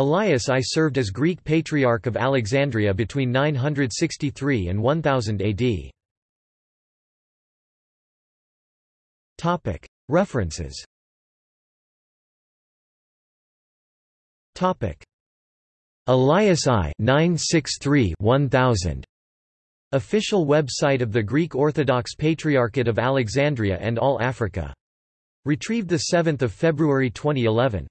Elias I served as Greek Patriarch of Alexandria between 963 and 1000 AD. References Elias I 963 1000 Official website of the Greek Orthodox Patriarchate of Alexandria and All Africa. Retrieved 7 February 2011.